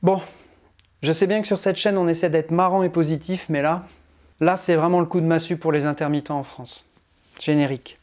Bon, je sais bien que sur cette chaîne, on essaie d'être marrant et positif, mais là, là, c'est vraiment le coup de massue pour les intermittents en France. Générique.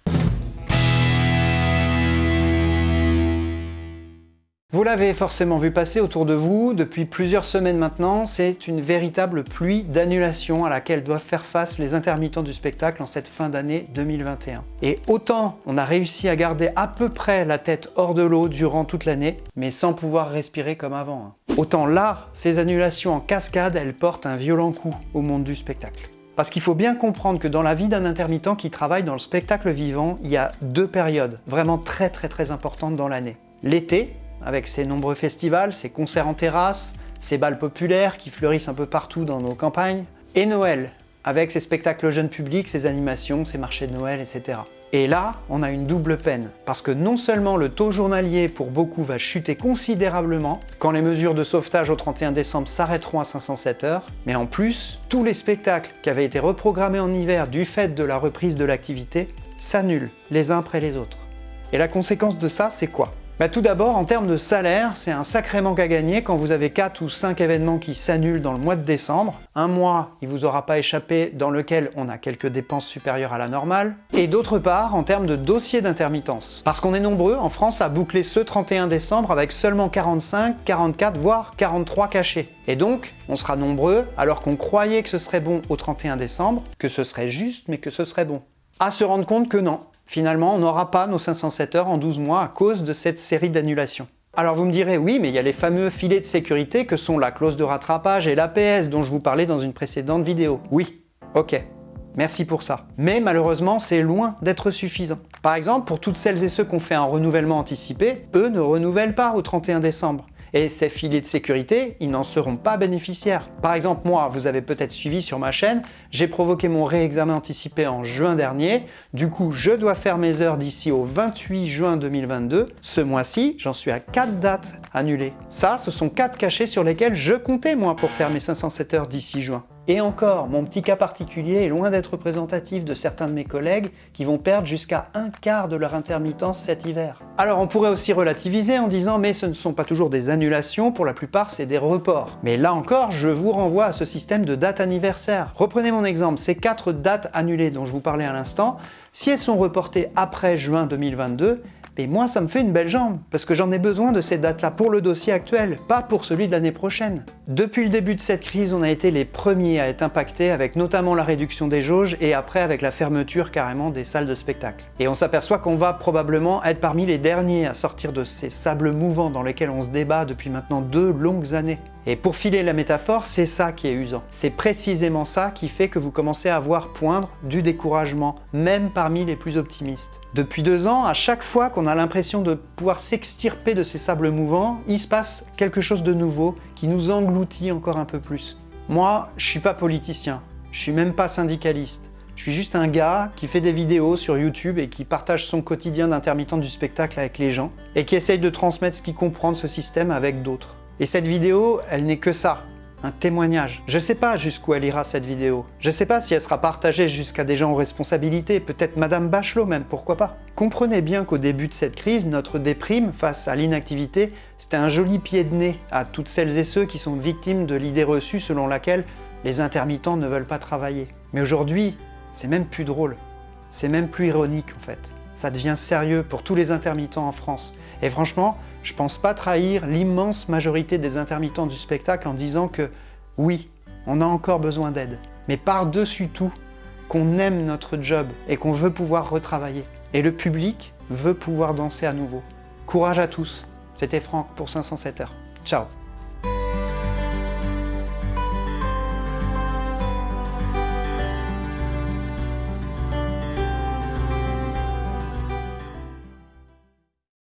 Vous l'avez forcément vu passer autour de vous, depuis plusieurs semaines maintenant, c'est une véritable pluie d'annulations à laquelle doivent faire face les intermittents du spectacle en cette fin d'année 2021. Et autant on a réussi à garder à peu près la tête hors de l'eau durant toute l'année, mais sans pouvoir respirer comme avant. Autant là, ces annulations en cascade, elles portent un violent coup au monde du spectacle. Parce qu'il faut bien comprendre que dans la vie d'un intermittent qui travaille dans le spectacle vivant, il y a deux périodes vraiment très très très importantes dans l'année. L'été, avec ses nombreux festivals, ses concerts en terrasse, ses balles populaires qui fleurissent un peu partout dans nos campagnes, et Noël, avec ses spectacles jeunes publics, ses animations, ses marchés de Noël, etc. Et là, on a une double peine, parce que non seulement le taux journalier pour beaucoup va chuter considérablement quand les mesures de sauvetage au 31 décembre s'arrêteront à 507 heures, mais en plus, tous les spectacles qui avaient été reprogrammés en hiver du fait de la reprise de l'activité s'annulent les uns après les autres. Et la conséquence de ça, c'est quoi? Bah, tout d'abord, en termes de salaire, c'est un sacré manque à gagner quand vous avez 4 ou 5 événements qui s'annulent dans le mois de décembre. Un mois, il vous aura pas échappé, dans lequel on a quelques dépenses supérieures à la normale. Et d'autre part, en termes de dossier d'intermittence. Parce qu'on est nombreux en France à boucler ce 31 décembre avec seulement 45, 44, voire 43 cachés. Et donc, on sera nombreux, alors qu'on croyait que ce serait bon au 31 décembre, que ce serait juste, mais que ce serait bon. À se rendre compte que non, Finalement, on n'aura pas nos 507 heures en 12 mois à cause de cette série d'annulations. Alors vous me direz, oui, mais il y a les fameux filets de sécurité que sont la clause de rattrapage et l'APS dont je vous parlais dans une précédente vidéo. Oui, ok, merci pour ça. Mais malheureusement, c'est loin d'être suffisant. Par exemple, pour toutes celles et ceux qui ont fait un renouvellement anticipé, eux ne renouvellent pas au 31 décembre et ces filets de sécurité, ils n'en seront pas bénéficiaires. Par exemple, moi, vous avez peut-être suivi sur ma chaîne, j'ai provoqué mon réexamen anticipé en juin dernier, du coup, je dois faire mes heures d'ici au 28 juin 2022. Ce mois-ci, j'en suis à 4 dates annulées. Ça, ce sont 4 cachets sur lesquels je comptais, moi, pour faire mes 507 heures d'ici juin. Et encore, mon petit cas particulier est loin d'être représentatif de certains de mes collègues qui vont perdre jusqu'à un quart de leur intermittence cet hiver. Alors on pourrait aussi relativiser en disant mais ce ne sont pas toujours des annulations, pour la plupart c'est des reports. Mais là encore, je vous renvoie à ce système de date anniversaire. Reprenez mon exemple, ces quatre dates annulées dont je vous parlais à l'instant, si elles sont reportées après juin 2022, et moi, ça me fait une belle jambe, parce que j'en ai besoin de ces dates-là pour le dossier actuel, pas pour celui de l'année prochaine. Depuis le début de cette crise, on a été les premiers à être impactés, avec notamment la réduction des jauges, et après avec la fermeture carrément des salles de spectacle. Et on s'aperçoit qu'on va probablement être parmi les derniers à sortir de ces sables mouvants dans lesquels on se débat depuis maintenant deux longues années. Et pour filer la métaphore, c'est ça qui est usant. C'est précisément ça qui fait que vous commencez à voir poindre du découragement, même parmi les plus optimistes. Depuis deux ans, à chaque fois qu'on a l'impression de pouvoir s'extirper de ces sables mouvants, il se passe quelque chose de nouveau qui nous engloutit encore un peu plus. Moi, je suis pas politicien, je suis même pas syndicaliste. Je suis juste un gars qui fait des vidéos sur YouTube et qui partage son quotidien d'intermittent du spectacle avec les gens et qui essaye de transmettre ce qu'il comprend de ce système avec d'autres. Et cette vidéo, elle n'est que ça, un témoignage. Je sais pas jusqu'où elle ira cette vidéo. Je sais pas si elle sera partagée jusqu'à des gens aux responsabilités, peut-être Madame Bachelot même, pourquoi pas. Comprenez bien qu'au début de cette crise, notre déprime face à l'inactivité, c'était un joli pied de nez à toutes celles et ceux qui sont victimes de l'idée reçue selon laquelle les intermittents ne veulent pas travailler. Mais aujourd'hui, c'est même plus drôle. C'est même plus ironique en fait. Ça devient sérieux pour tous les intermittents en France. Et franchement, je pense pas trahir l'immense majorité des intermittents du spectacle en disant que oui, on a encore besoin d'aide, mais par-dessus tout, qu'on aime notre job et qu'on veut pouvoir retravailler. Et le public veut pouvoir danser à nouveau. Courage à tous, c'était Franck pour 507 heures. Ciao